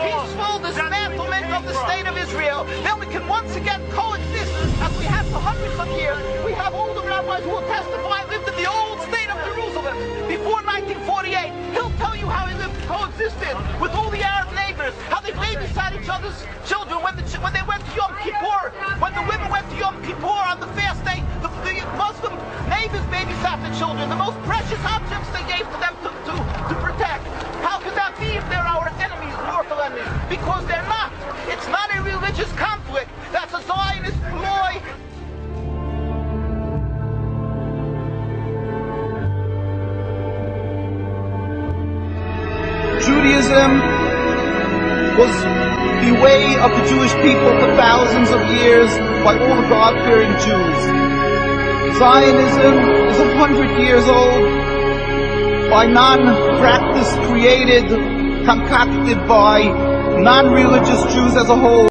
peaceful dismantlement of the state of Israel, then we can once again coexist as we have for hundreds of years. We have older rabbis who will testify lived in the old state of Jerusalem before 1948. He'll tell you how he lived coexisted with all the Arab neighbors, how they played beside each other's children when, the, when they went to Yom Kippur, when the women went to Yom Kippur on the fast day, the, the Muslim neighbors babysat the children, the most precious objects Judaism was the way of the Jewish people for thousands of years by all the God-fearing Jews. Zionism is a hundred years old by non-practice created, concocted by non-religious Jews as a whole.